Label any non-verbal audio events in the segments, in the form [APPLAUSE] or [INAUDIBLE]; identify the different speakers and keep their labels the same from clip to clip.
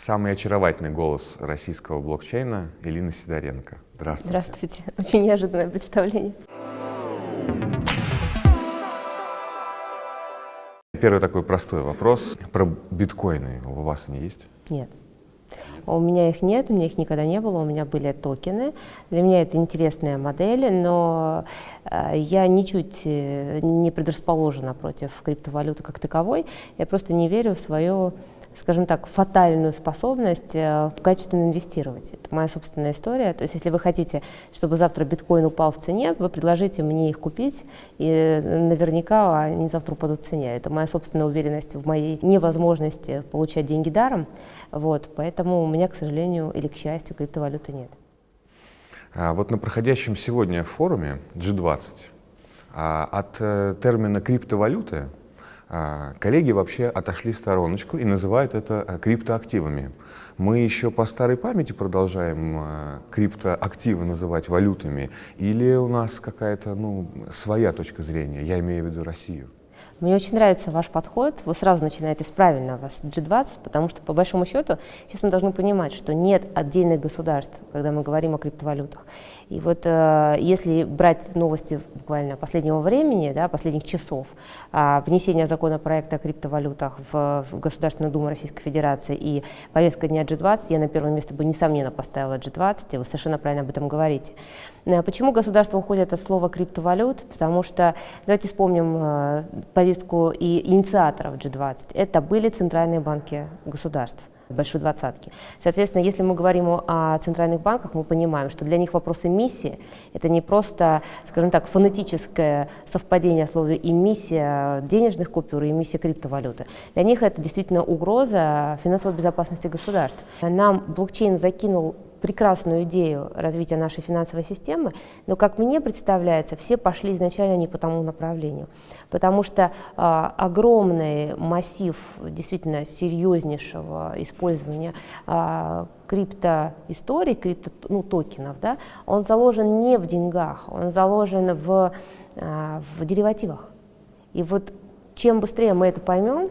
Speaker 1: Самый очаровательный голос российского блокчейна Элина Сидоренко. Здравствуйте.
Speaker 2: Здравствуйте. [LAUGHS] Очень неожиданное представление.
Speaker 1: Первый такой простой вопрос. Про биткоины у вас они есть?
Speaker 2: Нет. У меня их нет, у меня их никогда не было, у меня были токены. Для меня это интересная модель, но э, я ничуть э, не предрасположена против криптовалюты как таковой. Я просто не верю в свое скажем так, фатальную способность э, качественно инвестировать. Это моя собственная история. То есть, если вы хотите, чтобы завтра биткоин упал в цене, вы предложите мне их купить, и наверняка они завтра упадут в цене. Это моя собственная уверенность в моей невозможности получать деньги даром. Вот, поэтому у меня, к сожалению, или к счастью, криптовалюты нет.
Speaker 1: А вот на проходящем сегодня форуме G20 а, от э, термина криптовалюты коллеги вообще отошли в стороночку и называют это э, криптоактивами. Мы еще по старой памяти продолжаем э, криптоактивы называть валютами или у нас какая-то ну, своя точка зрения, я имею в виду Россию?
Speaker 2: Мне очень нравится ваш подход. Вы сразу начинаете с правильного с G20, потому что, по большому счету, сейчас мы должны понимать, что нет отдельных государств, когда мы говорим о криптовалютах. И вот э, если брать новости буквально последнего времени, да, последних часов, э, внесение законопроекта о криптовалютах в, в Государственную Думу Российской Федерации и повестка дня G20, я на первое место бы, несомненно, поставила G20, и вы совершенно правильно об этом говорите. Э, почему государство уходит от слова криптовалют? Потому что, давайте вспомним э, повестку и инициаторов G20. Это были центральные банки государств большой двадцатки. Соответственно, если мы говорим о центральных банках, мы понимаем, что для них вопрос эмиссии – это не просто, скажем так, фонетическое совпадение слова эмиссия денежных купюр и эмиссия криптовалюты. Для них это действительно угроза финансовой безопасности государств. Нам блокчейн закинул прекрасную идею развития нашей финансовой системы, но, как мне представляется, все пошли изначально не по тому направлению, потому что а, огромный массив действительно серьезнейшего использования а, криптоисторий, крипто, ну, токенов, да, он заложен не в деньгах, он заложен в, а, в деривативах. И вот чем быстрее мы это поймем,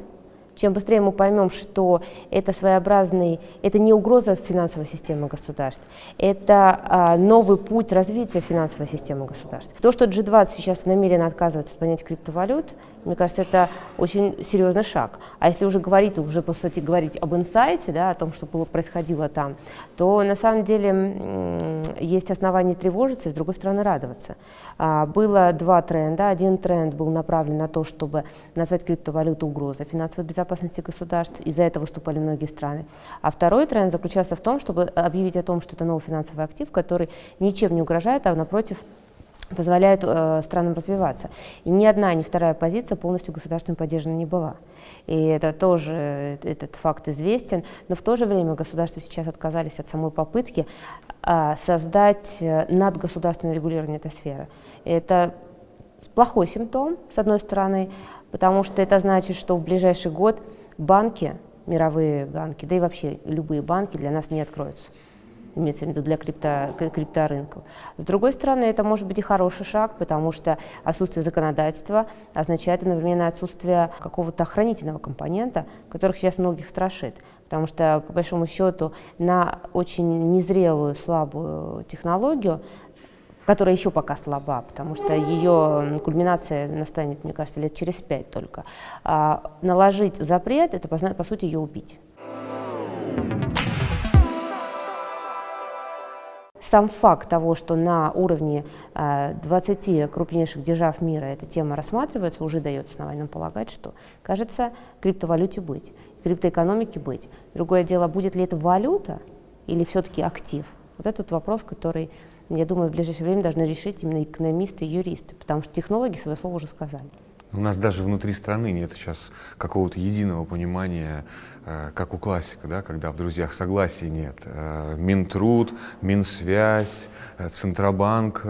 Speaker 2: чем быстрее мы поймем, что это своеобразный, это не угроза финансовой системы государств, это а, новый путь развития финансовой системы государств. То, что G20 сейчас намеренно отказывается от понятия криптовалют, мне кажется, это очень серьезный шаг. А если уже говорить, уже, по сути, говорить об инсайте, да, о том, что было, происходило там, то на самом деле есть основания тревожиться и, с другой стороны, радоваться. А, было два тренда. Один тренд был направлен на то, чтобы назвать криптовалюту угрозой финансовой безопасности государств, и за это выступали многие страны. А второй тренд заключался в том, чтобы объявить о том, что это новый финансовый актив, который ничем не угрожает, а напротив позволяет э, странам развиваться. И ни одна, ни вторая позиция полностью государством поддержана не была. И это тоже, этот факт известен, но в то же время государства сейчас отказались от самой попытки э, создать э, надгосударственное регулирование этой сферы. Это плохой симптом, с одной стороны, потому что это значит, что в ближайший год банки, мировые банки, да и вообще любые банки для нас не откроются имеется в виду для крипто, крипторынков. С другой стороны, это может быть и хороший шаг, потому что отсутствие законодательства означает одновременно отсутствие какого-то охранительного компонента, которых сейчас многих страшит. Потому что, по большому счету, на очень незрелую, слабую технологию которая еще пока слаба, потому что ее кульминация настанет, мне кажется, лет через пять только. А наложить запрет – это, по сути, ее убить. Сам факт того, что на уровне 20 э, крупнейших держав мира эта тема рассматривается, уже дает основание нам полагать, что, кажется, криптовалюте быть, криптоэкономике быть. Другое дело, будет ли это валюта или все-таки актив? Вот этот вопрос, который, я думаю, в ближайшее время должны решить именно экономисты и юристы, потому что технологи свое слово уже сказали.
Speaker 1: У нас даже внутри страны нет сейчас какого-то единого понимания, э, как у классика, да, когда в «Друзьях» согласия нет. Э, Минтруд, Минсвязь, э, Центробанк,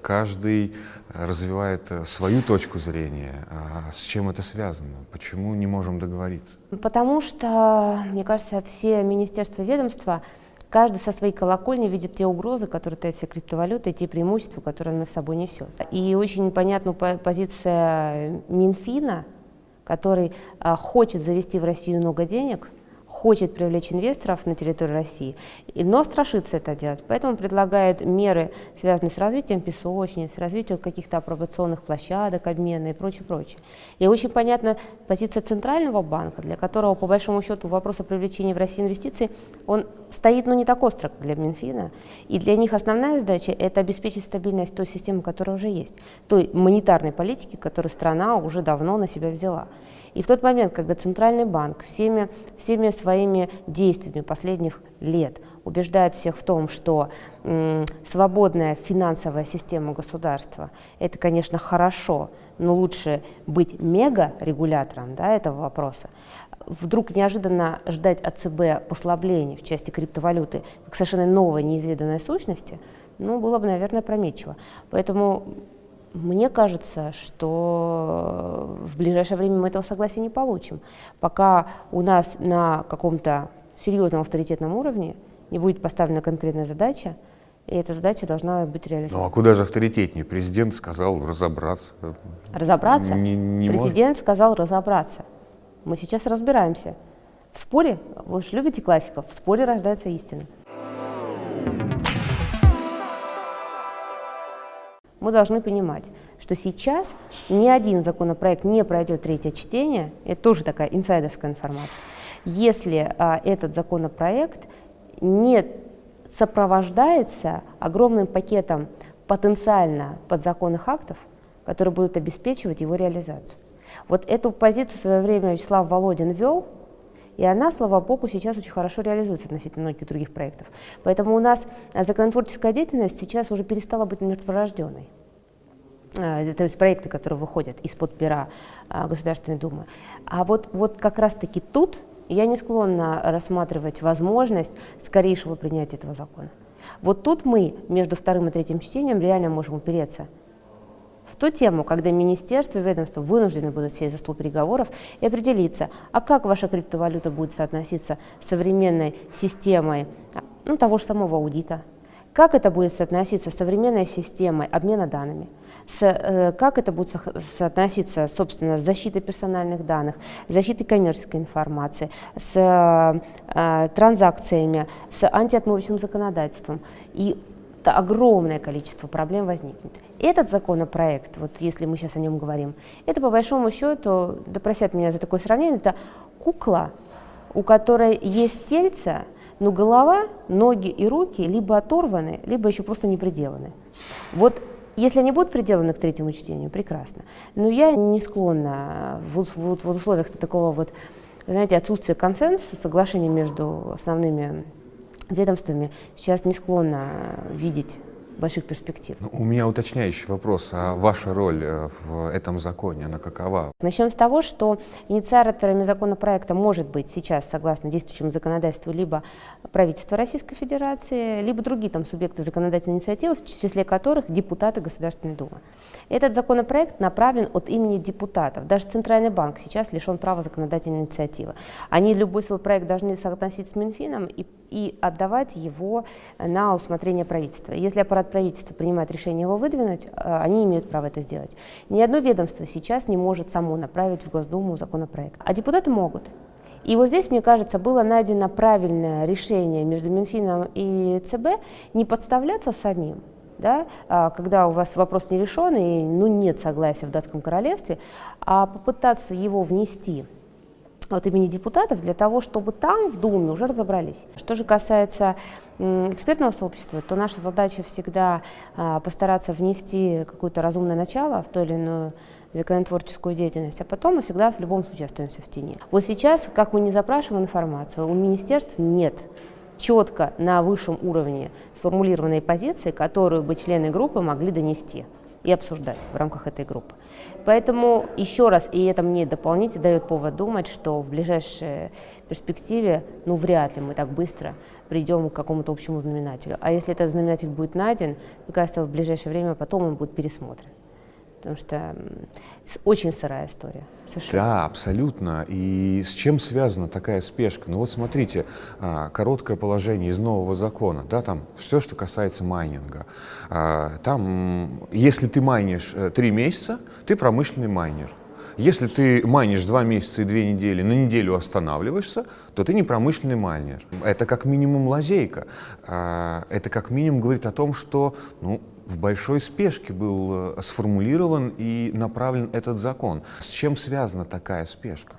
Speaker 1: каждый развивает свою точку зрения. А с чем это связано? Почему не можем договориться?
Speaker 2: Потому что, мне кажется, все министерства и ведомства Каждый со своей колокольни видит те угрозы, которые таят себе криптовалюта, и те преимущества, которые она с собой несет. И очень понятна позиция Минфина, который а, хочет завести в Россию много денег, хочет привлечь инвесторов на территорию России, но страшится это делать. Поэтому предлагает меры, связанные с развитием песочниц, с развитием каких-то апробационных площадок, обмена и прочее, прочее. И очень понятна позиция Центрального банка, для которого, по большому счету, вопрос о привлечении в Россию инвестиций, он стоит, ну, не так остро, для Минфина. И для них основная задача – это обеспечить стабильность той системы, которая уже есть, той монетарной политики, которую страна уже давно на себя взяла. И в тот момент, когда Центральный банк всеми, всеми своими действиями последних лет убеждает всех в том, что свободная финансовая система государства – это, конечно, хорошо, но лучше быть мега-регулятором да, этого вопроса, вдруг неожиданно ждать от ЦБ послаблений в части криптовалюты как совершенно новой неизведанной сущности, ну, было бы, наверное, прометчиво. Поэтому мне кажется, что в ближайшее время мы этого согласия не получим, пока у нас на каком-то серьезном авторитетном уровне не будет поставлена конкретная задача, и эта задача должна быть реализована.
Speaker 1: Ну а куда же авторитетнее? Президент сказал разобраться.
Speaker 2: Разобраться? Не, не Президент может? сказал разобраться. Мы сейчас разбираемся. В споре, вы же любите классиков, в споре рождается истина. Мы должны понимать, что сейчас ни один законопроект не пройдет третье чтение, это тоже такая инсайдерская информация, если а, этот законопроект не сопровождается огромным пакетом потенциально подзаконных актов, которые будут обеспечивать его реализацию. Вот эту позицию в свое время Вячеслав Володин вел, и она, слава богу, сейчас очень хорошо реализуется относительно многих других проектов. Поэтому у нас законотворческая деятельность сейчас уже перестала быть мертворожденной. А, то есть проекты, которые выходят из-под пера а, Государственной Думы. А вот, вот как раз-таки тут я не склонна рассматривать возможность скорейшего принятия этого закона. Вот тут мы между вторым и третьим чтением реально можем упереться в ту тему, когда министерство и ведомство вынуждены будут сесть за стол переговоров и определиться, а как ваша криптовалюта будет соотноситься с современной системой ну, того же самого аудита, как это будет соотноситься с современной системой обмена данными, с, э, как это будет соотноситься, собственно, с защитой персональных данных, защитой коммерческой информации, с э, транзакциями, с антиотмывочным законодательством. И огромное количество проблем возникнет. Этот законопроект, вот если мы сейчас о нем говорим, это по большому счету, да просят меня за такое сравнение, это кукла, у которой есть тельце, но голова, ноги и руки либо оторваны, либо еще просто не приделаны. Вот если они будут приделаны к третьему чтению, прекрасно. Но я не склонна в, в, в условиях такого вот, знаете, отсутствия консенсуса, соглашения между основными ведомствами, сейчас не склонна видеть больших перспектив.
Speaker 1: Ну, у меня уточняющий вопрос. А ваша роль э, в этом законе, она какова?
Speaker 2: Начнем с того, что инициаторами законопроекта может быть сейчас, согласно действующему законодательству, либо правительство Российской Федерации, либо другие там субъекты законодательной инициативы, в числе которых депутаты Государственной Думы. Этот законопроект направлен от имени депутатов. Даже Центральный банк сейчас лишен права законодательной инициативы. Они любой свой проект должны соотносить с Минфином и, и отдавать его на усмотрение правительства. Если аппарат аппарат правительства принимает решение его выдвинуть, э, они имеют право это сделать. Ни одно ведомство сейчас не может само направить в Госдуму законопроект, а депутаты могут. И вот здесь, мне кажется, было найдено правильное решение между Минфином и ЦБ не подставляться самим, да, а, когда у вас вопрос не решен и ну, нет согласия в датском королевстве, а попытаться его внести от имени депутатов для того, чтобы там в Думе уже разобрались. Что же касается экспертного сообщества, то наша задача всегда а, постараться внести какое-то разумное начало в ту или иную законотворческую деятельность, а потом мы всегда в любом случае остаемся в тени. Вот сейчас, как мы не запрашиваем информацию, у министерств нет четко на высшем уровне сформулированной позиции, которую бы члены группы могли донести и обсуждать в рамках этой группы. Поэтому еще раз, и это мне дополнительно дает повод думать, что в ближайшей перспективе, ну, вряд ли мы так быстро придем к какому-то общему знаменателю. А если этот знаменатель будет найден, мне кажется, в ближайшее время потом он будет пересмотрен потому что очень сырая история.
Speaker 1: Совершенно. Да, абсолютно. И с чем связана такая спешка? Ну вот смотрите, а, короткое положение из нового закона, да, там все, что касается майнинга. А, там, если ты майнишь э, три месяца, ты промышленный майнер. если ты майнишь два месяца и две недели, на неделю останавливаешься, то ты не промышленный майнер. Это как минимум лазейка. А, это как минимум говорит о том, что ну, в большой спешке был э, сформулирован и направлен этот закон. С чем связана такая спешка?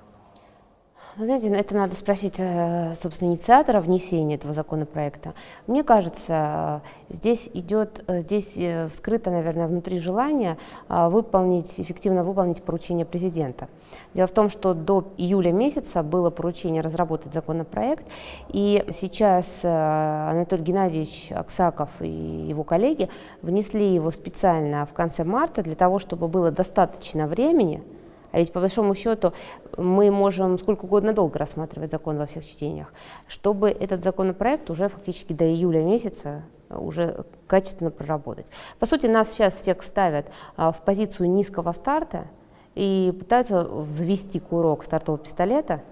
Speaker 2: Вы знаете, это надо спросить, э, собственно, инициатора внесения этого законопроекта. Мне кажется, здесь идет, э, здесь скрыто, наверное, внутри желание выполнить, эффективно выполнить поручение президента. Дело в том, что до июля месяца было поручение разработать законопроект, и сейчас Анатолий Геннадьевич Аксаков и его коллеги внесли его специально в конце марта для того, чтобы было достаточно времени, а ведь по большому счету мы можем сколько угодно долго рассматривать закон во всех чтениях, чтобы этот законопроект уже фактически до июля месяца уже качественно проработать. По сути, нас сейчас всех ставят а, в позицию низкого старта и пытаются взвести курок стартового пистолета,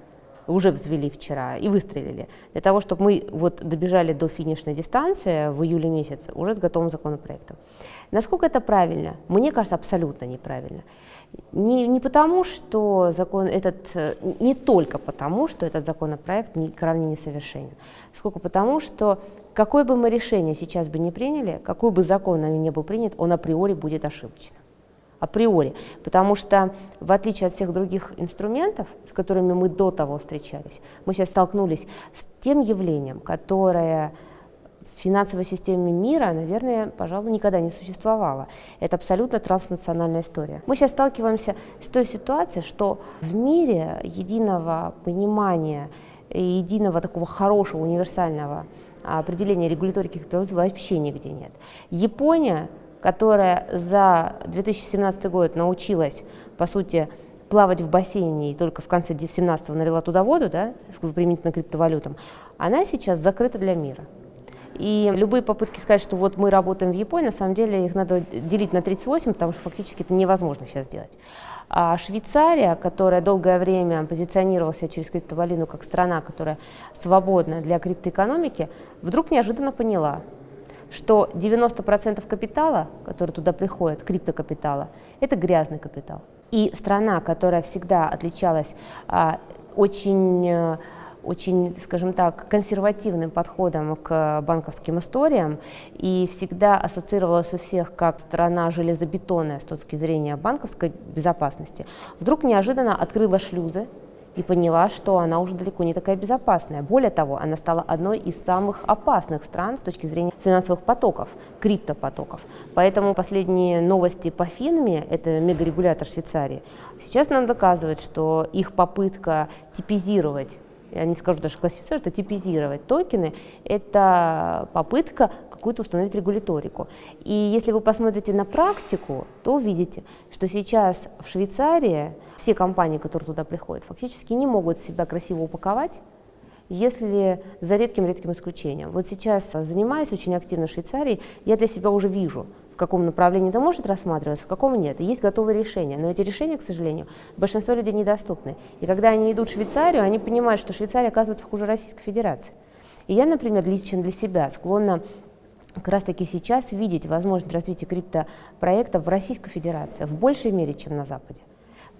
Speaker 2: уже взвели вчера и выстрелили, для того, чтобы мы вот добежали до финишной дистанции в июле месяце уже с готовым законопроектом. Насколько это правильно? Мне кажется, абсолютно неправильно. Не, не потому, что закон этот, не только потому, что этот законопроект не, крайне несовершенен, сколько потому, что какое бы мы решение сейчас бы не приняли, какой бы закон нами не был принят, он априори будет ошибочным. Априори, потому что в отличие от всех других инструментов, с которыми мы до того встречались, мы сейчас столкнулись с тем явлением, которое финансовой системе мира, наверное, пожалуй, никогда не существовало. Это абсолютно транснациональная история. Мы сейчас сталкиваемся с той ситуацией, что в мире единого понимания единого такого хорошего универсального определения регуляторики вообще нигде нет. Япония которая за 2017 год научилась, по сути, плавать в бассейне и только в конце 2017 налила туда воду, да, применительно криптовалютам, она сейчас закрыта для мира. И любые попытки сказать, что вот мы работаем в Японии, на самом деле их надо делить на 38, потому что фактически это невозможно сейчас сделать. А Швейцария, которая долгое время позиционировалась через криптовалюту как страна, которая свободна для криптоэкономики, вдруг неожиданно поняла, что 90% капитала, который туда приходит, криптокапитала, это грязный капитал. И страна, которая всегда отличалась а, очень, э, очень, скажем так, консервативным подходом к банковским историям и всегда ассоциировалась у всех как страна железобетонная с точки зрения банковской безопасности, вдруг неожиданно открыла шлюзы и поняла, что она уже далеко не такая безопасная. Более того, она стала одной из самых опасных стран с точки зрения финансовых потоков, криптопотоков. Поэтому последние новости по Финме, это мегарегулятор Швейцарии, сейчас нам доказывает, что их попытка типизировать я не скажу даже классифицировать, это типизировать токены, это попытка какую-то установить регуляторику. И если вы посмотрите на практику, то увидите, что сейчас в Швейцарии все компании, которые туда приходят, фактически не могут себя красиво упаковать, если за редким-редким исключением. Вот сейчас, занимаясь очень активно в Швейцарии, я для себя уже вижу, в каком направлении это может рассматриваться, в каком нет. Есть готовые решения, но эти решения, к сожалению, большинство людей недоступны. И когда они идут в Швейцарию, они понимают, что Швейцария оказывается хуже Российской Федерации. И я, например, лично для себя склонна как раз таки сейчас видеть возможность развития криптопроектов в Российской Федерации в большей мере, чем на Западе.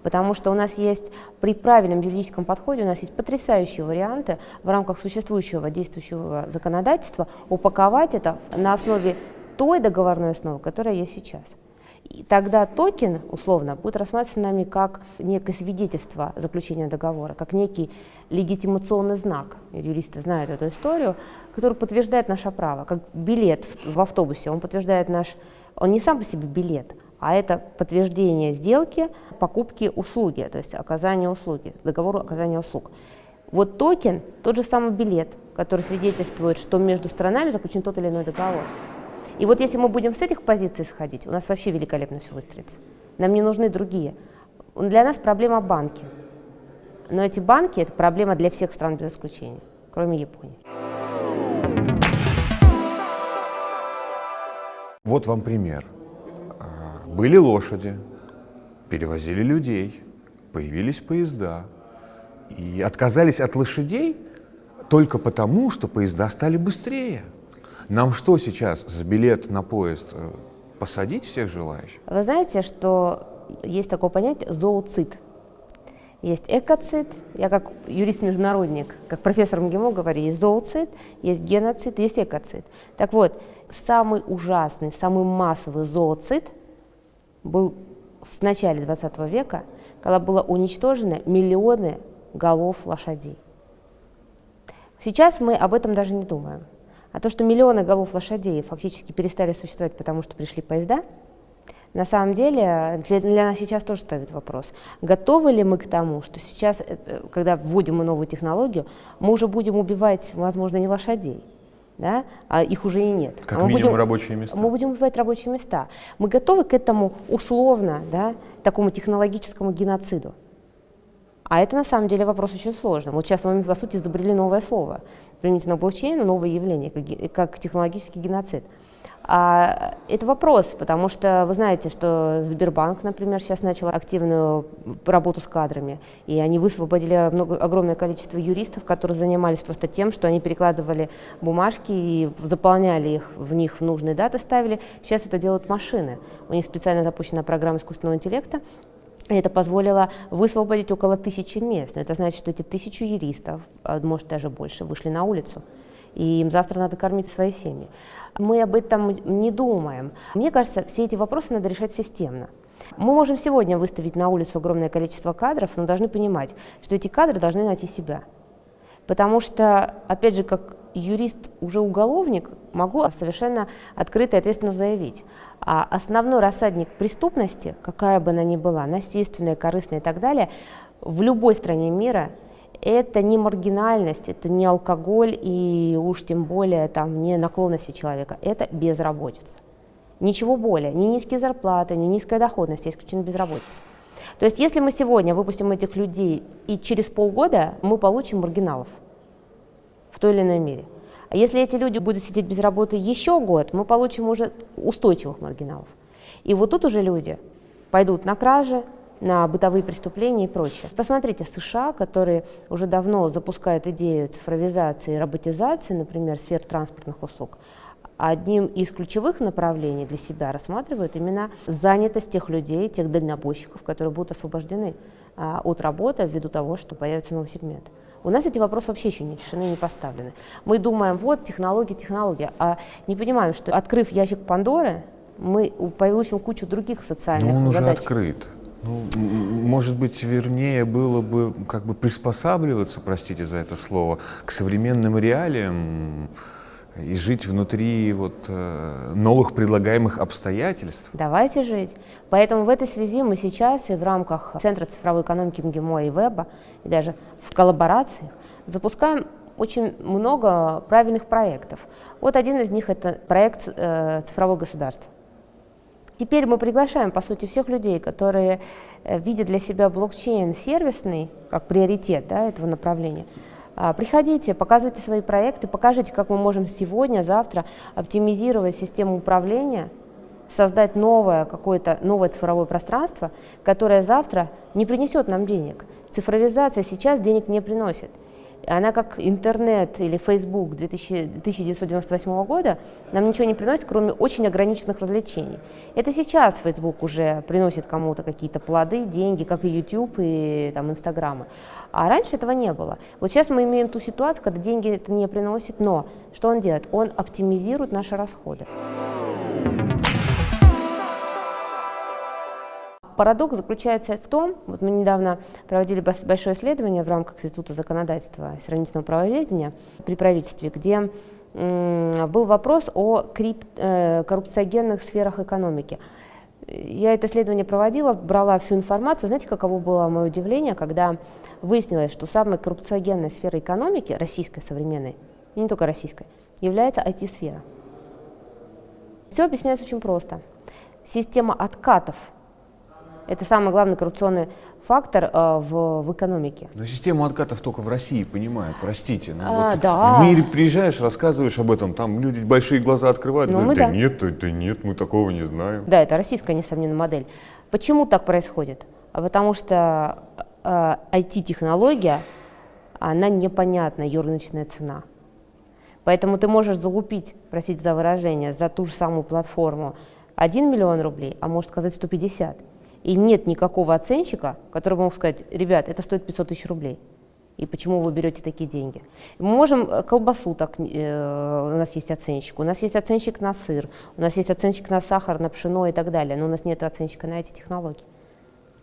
Speaker 2: Потому что у нас есть при правильном юридическом подходе, у нас есть потрясающие варианты в рамках существующего действующего законодательства упаковать это на основе той договорной основы, которая есть сейчас. И тогда токен, условно, будет рассматриваться нами как некое свидетельство заключения договора, как некий легитимационный знак. Юристы знают эту историю, который подтверждает наше право, как билет в, автобусе. Он подтверждает наш, он не сам по себе билет, а это подтверждение сделки, покупки услуги, то есть оказания услуги, договору оказания услуг. Вот токен – тот же самый билет, который свидетельствует, что между сторонами заключен тот или иной договор. И вот если мы будем с этих позиций сходить, у нас вообще великолепно все выстроится. Нам не нужны другие. Для нас проблема банки. Но эти банки – это проблема для всех стран без исключения, кроме Японии.
Speaker 1: Вот вам пример. А, были лошади, перевозили людей, появились поезда. И отказались от лошадей только потому, что поезда стали быстрее. Нам что сейчас за билет на поезд посадить всех желающих?
Speaker 2: Вы знаете, что есть такое понятие зооцит. Есть экоцид, я как юрист-международник, как профессор МГИМО говорю, есть зооцид, есть геноцид, есть экоцид. Так вот, самый ужасный, самый массовый зооцид был в начале 20 века, когда было уничтожено миллионы голов лошадей. Сейчас мы об этом даже не думаем. А то, что миллионы голов лошадей фактически перестали существовать, потому что пришли поезда, на самом деле для нас сейчас тоже ставит вопрос, готовы ли мы к тому, что сейчас, э, когда вводим мы новую технологию, мы уже будем убивать, возможно, не лошадей, да, а их уже и нет.
Speaker 1: Как
Speaker 2: а мы
Speaker 1: минимум
Speaker 2: будем,
Speaker 1: рабочие места.
Speaker 2: Мы будем убивать рабочие места. Мы готовы к этому условно, да, такому технологическому геноциду. А это на самом деле вопрос очень сложный. Вот сейчас мы, по сути, изобрели новое слово. Применительно блокчейну новое явление, как, как технологический геноцид. А, это вопрос, потому что вы знаете, что Сбербанк, например, сейчас начал активную работу с кадрами, и они высвободили много, огромное количество юристов, которые занимались просто тем, что они перекладывали бумажки и заполняли их, в них нужные даты ставили. Сейчас это делают машины. У них специально запущена программа искусственного интеллекта, это позволило высвободить около тысячи мест. Это значит, что эти тысячу юристов, а, может даже больше, вышли на улицу и им завтра надо кормить свои семьи. Мы об этом не думаем. Мне кажется, все эти вопросы надо решать системно. Мы можем сегодня выставить на улицу огромное количество кадров, но должны понимать, что эти кадры должны найти себя. Потому что, опять же, как юрист, уже уголовник, могу совершенно открыто и ответственно заявить. А основной рассадник преступности, какая бы она ни была, насильственная, корыстная и так далее, в любой стране мира – это не маргинальность, это не алкоголь и уж тем более там, не наклонности человека, это безработица. Ничего более, ни низкие зарплаты, ни низкая доходность, а исключительно безработица. То есть если мы сегодня выпустим этих людей, и через полгода мы получим маргиналов в той или иной мере. А если эти люди будут сидеть без работы еще год, мы получим уже устойчивых маргиналов. И вот тут уже люди пойдут на кражи, на бытовые преступления и прочее. Посмотрите, США, которые уже давно запускают идею цифровизации и роботизации, например, сфер транспортных услуг, одним из ключевых направлений для себя рассматривают именно занятость тех людей, тех дальнобойщиков, которые будут освобождены а, от работы ввиду того, что появится новый сегмент. У нас эти вопросы вообще еще не решены, не поставлены. Мы думаем, вот технология, технология, а не понимаем, что открыв ящик Пандоры, мы получим кучу других социальных
Speaker 1: Но он
Speaker 2: задач.
Speaker 1: уже открыт. Ну, может быть, вернее было бы как бы приспосабливаться, простите за это слово, к современным реалиям и жить внутри вот, э, новых предлагаемых обстоятельств.
Speaker 2: Давайте жить. Поэтому в этой связи мы сейчас и в рамках Центра цифровой экономики МГИМО и Веба, и даже в коллаборациях запускаем очень много правильных проектов. Вот один из них – это проект э, «Цифровое государство». Теперь мы приглашаем, по сути, всех людей, которые э, видят для себя блокчейн сервисный, как приоритет да, этого направления. А, приходите, показывайте свои проекты, покажите, как мы можем сегодня, завтра оптимизировать систему управления, создать новое какое-то новое цифровое пространство, которое завтра не принесет нам денег. Цифровизация сейчас денег не приносит. Она как интернет или Facebook 1998 года нам ничего не приносит, кроме очень ограниченных развлечений. Это сейчас Facebook уже приносит кому-то какие-то плоды, деньги, как и YouTube и там, Инстаграмы. А раньше этого не было. Вот сейчас мы имеем ту ситуацию, когда деньги это не приносит, но что он делает? Он оптимизирует наши расходы. Парадокс заключается в том, вот мы недавно проводили большое исследование в рамках Института законодательства и сравнительного правоведения при правительстве, где был вопрос о крип, э, коррупциогенных сферах экономики. Я это исследование проводила, брала всю информацию. Знаете, каково было мое удивление, когда выяснилось, что самой коррупциогенной сферой экономики, российской современной, и не только российской, является IT-сфера. Все объясняется очень просто. Система откатов – это самый главный коррупционный фактор э, в, в экономике.
Speaker 1: Но систему откатов только в России понимают, простите. Ну,
Speaker 2: а,
Speaker 1: вот
Speaker 2: да.
Speaker 1: В мире приезжаешь, рассказываешь об этом, там люди большие глаза открывают,
Speaker 2: ну,
Speaker 1: говорят, да,
Speaker 2: да
Speaker 1: нет, да, да нет, мы такого не знаем.
Speaker 2: Да, это российская, несомненно, модель. Почему так происходит? А потому что э, IT-технология, она непонятна, ее рыночная цена. Поэтому ты можешь залупить, просить за выражение, за ту же самую платформу 1 миллион рублей, а может сказать 150. И нет никакого оценщика, который мог сказать, ребят, это стоит 500 тысяч рублей. И почему вы берете такие деньги? Мы можем э, колбасу, так, э, у нас есть оценщик, у нас есть оценщик на сыр, у нас есть оценщик на сахар, на пшено и так далее, но у нас нет оценщика на эти технологии.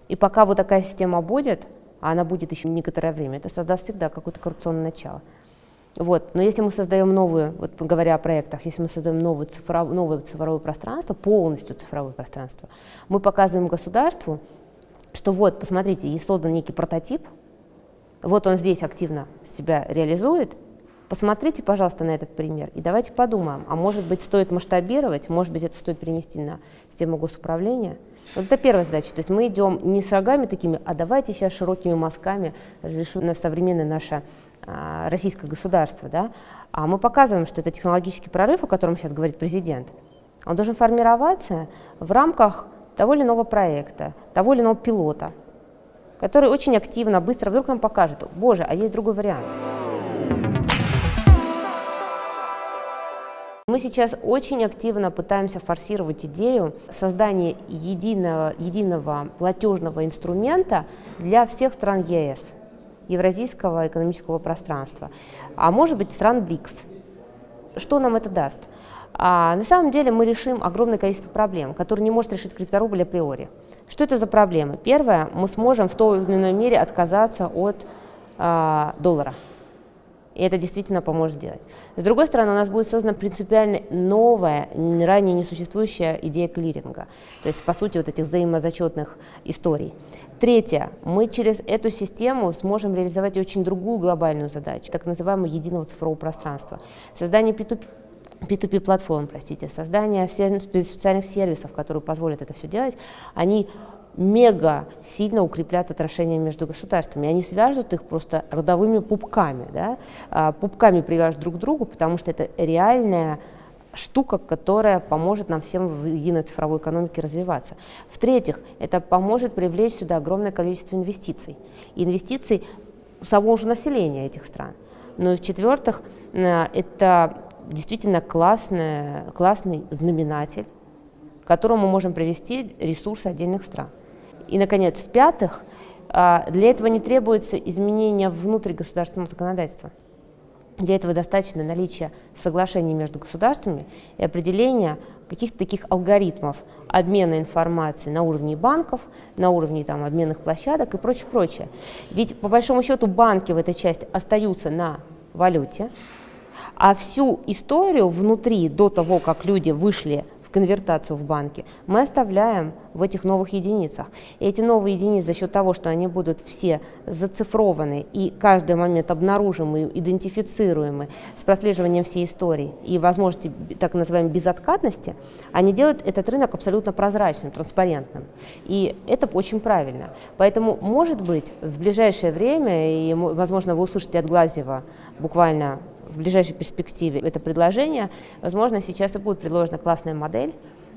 Speaker 2: И пока вот такая система будет, а она будет еще некоторое время, это создаст всегда какое-то коррупционное начало. Вот. Но если мы создаем новую, вот говоря о проектах, если мы создаем новое, цифров, новое цифровое пространство, полностью цифровое пространство, мы показываем государству, что вот, посмотрите, есть создан некий прототип, вот он здесь активно себя реализует, посмотрите, пожалуйста, на этот пример и давайте подумаем, а может быть стоит масштабировать, может быть это стоит перенести на систему госуправления. Вот это первая задача, то есть мы идем не шагами такими, а давайте сейчас широкими мазками разрешим современное наше российское государство, да, а мы показываем, что это технологический прорыв, о котором сейчас говорит президент, он должен формироваться в рамках того или иного проекта, того или иного пилота, который очень активно, быстро вдруг нам покажет, боже, а есть другой вариант. Мы сейчас очень активно пытаемся форсировать идею создания единого, единого платежного инструмента для всех стран ЕС, Евразийского экономического пространства, а может быть стран БРИКС. Что нам это даст? А, на самом деле мы решим огромное количество проблем, которые не может решить крипторубль априори. Что это за проблемы? Первое, мы сможем в той или иной мере отказаться от а, доллара. И это действительно поможет сделать. С другой стороны, у нас будет создана принципиально новая, ранее несуществующая идея клиринга. То есть, по сути, вот этих взаимозачетных историй. Третье. Мы через эту систему сможем реализовать очень другую глобальную задачу, так называемого единого цифрового пространства. Создание P2P P2P платформ, простите, создание специальных сервисов, которые позволят это все делать, они мега сильно укреплят отношения между государствами. Они свяжут их просто родовыми пупками, да? А, пупками привяжут друг к другу, потому что это реальная штука, которая поможет нам всем в единой цифровой экономике развиваться. В-третьих, это поможет привлечь сюда огромное количество инвестиций. Инвестиций самого же населения этих стран. Ну и в-четвертых, э, это действительно классный, классный знаменатель, к которому мы можем привести ресурсы отдельных стран. И, наконец, в-пятых, а, для этого не требуется изменения внутригосударственного законодательства. Для этого достаточно наличия соглашений между государствами и определения каких-то таких алгоритмов обмена информацией на уровне банков, на уровне там, обменных площадок и прочее, прочее. Ведь по большому счету банки в этой части остаются на валюте, а всю историю внутри, до того, как люди вышли конвертацию в банке, мы оставляем в этих новых единицах. И эти новые единицы за счет того, что они будут все зацифрованы и каждый момент обнаружимы, идентифицируемы с прослеживанием всей истории и возможности так называемой безоткатности, они делают этот рынок абсолютно прозрачным, транспарентным. И это очень правильно. Поэтому, может быть, в ближайшее время, и, возможно, вы услышите от Глазева буквально в ближайшей перспективе это предложение, возможно, сейчас и будет предложена классная модель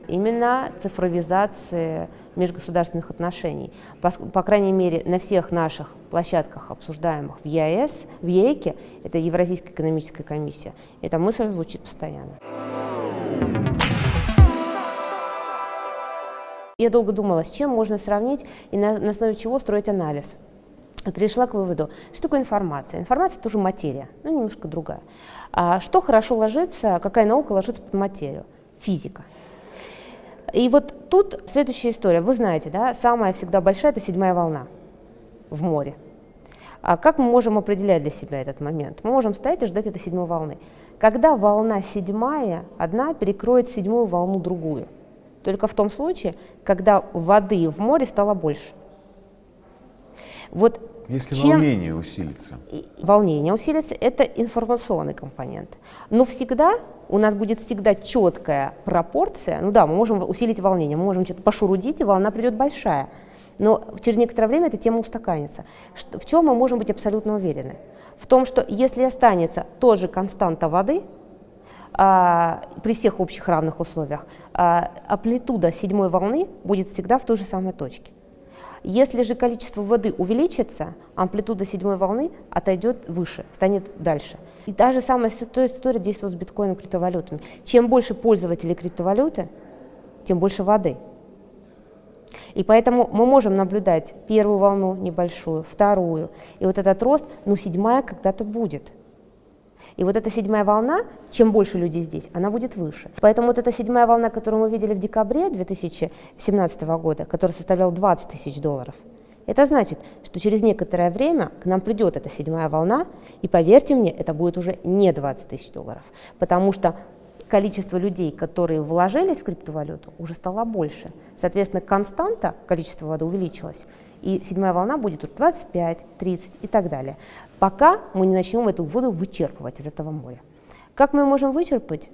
Speaker 2: именно цифровизации межгосударственных отношений. По, по крайней мере, на всех наших площадках, обсуждаемых в ЕАЭС, в ЕЭКе, это Евразийская экономическая комиссия, эта мысль звучит постоянно. Я долго думала, с чем можно сравнить и на, на основе чего строить анализ пришла к выводу, что такое информация. Информация тоже материя, но немножко другая. А что хорошо ложится, какая наука ложится под материю? Физика. И вот тут следующая история. Вы знаете, да, самая всегда большая – это седьмая волна в море. А как мы можем определять для себя этот момент? Мы можем стоять и ждать этой седьмой волны. Когда волна седьмая, одна перекроет седьмую волну другую. Только в том случае, когда воды в море стало больше.
Speaker 1: Вот если чем... волнение усилится.
Speaker 2: Волнение усилится, это информационный компонент. Но всегда у нас будет всегда четкая пропорция. Ну да, мы можем усилить волнение, мы можем что-то пошурудить, и волна придет большая. Но через некоторое время эта тема устаканится. В чем мы можем быть абсолютно уверены? В том, что если останется тоже константа воды, а, при всех общих равных условиях, а, амплитуда седьмой волны будет всегда в той же самой точке. Если же количество воды увеличится, амплитуда седьмой волны отойдет выше, станет дальше. И та же самая история действует с биткоином и криптовалютами. Чем больше пользователей криптовалюты, тем больше воды. И поэтому мы можем наблюдать первую волну небольшую, вторую. И вот этот рост, ну, седьмая когда-то будет. И вот эта седьмая волна, чем больше людей здесь, она будет выше. Поэтому вот эта седьмая волна, которую мы видели в декабре 2017 года, которая составляла 20 тысяч долларов, это значит, что через некоторое время к нам придет эта седьмая волна, и поверьте мне, это будет уже не 20 тысяч долларов, потому что количество людей, которые вложились в криптовалюту, уже стало больше. Соответственно, константа количества воды увеличилась, и седьмая волна будет уже 25, 30 и так далее, пока мы не начнем эту воду вычерпывать из этого моря. Как мы можем вычерпать?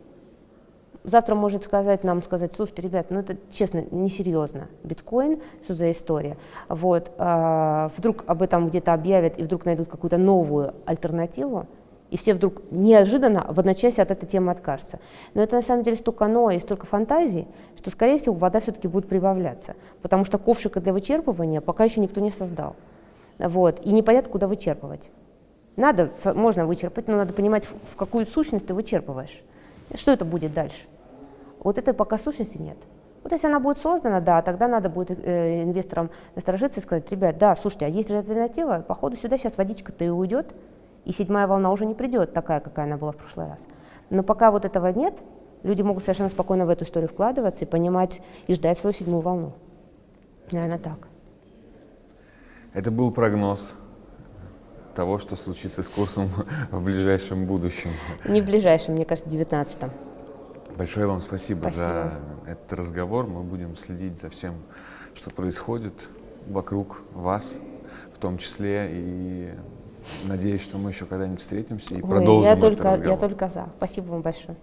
Speaker 2: Завтра может сказать нам, сказать, слушайте, ребят, ну это честно, несерьезно, биткоин, что за история. Вот, а, вдруг об этом где-то объявят и вдруг найдут какую-то новую альтернативу, и все вдруг неожиданно в одночасье от этой темы откажутся. Но это на самом деле столько но и столько фантазий, что, скорее всего, вода все-таки будет прибавляться, потому что ковшика для вычерпывания пока еще никто не создал. Вот, и непонятно, куда вычерпывать. Надо, можно вычерпать, но надо понимать, в какую сущность ты вычерпываешь. Что это будет дальше? Вот этой пока сущности нет. Вот если она будет создана, да, тогда надо будет э, инвесторам насторожиться и сказать, ребят, да, слушайте, а есть же альтернатива, походу сюда сейчас водичка-то и уйдет, и седьмая волна уже не придет такая, какая она была в прошлый раз. Но пока вот этого нет, люди могут совершенно спокойно в эту историю вкладываться и понимать, и ждать свою седьмую волну. Наверное, так.
Speaker 1: Это был прогноз того, что случится с курсом [LAUGHS] в ближайшем будущем.
Speaker 2: Не в ближайшем, мне кажется, в 19-м.
Speaker 1: Большое вам спасибо,
Speaker 2: спасибо
Speaker 1: за этот разговор. Мы будем следить за всем, что происходит вокруг вас, в том числе и Надеюсь, что мы еще когда-нибудь встретимся и
Speaker 2: Ой,
Speaker 1: продолжим
Speaker 2: я
Speaker 1: этот
Speaker 2: только,
Speaker 1: разговор.
Speaker 2: Я только за. Спасибо вам большое.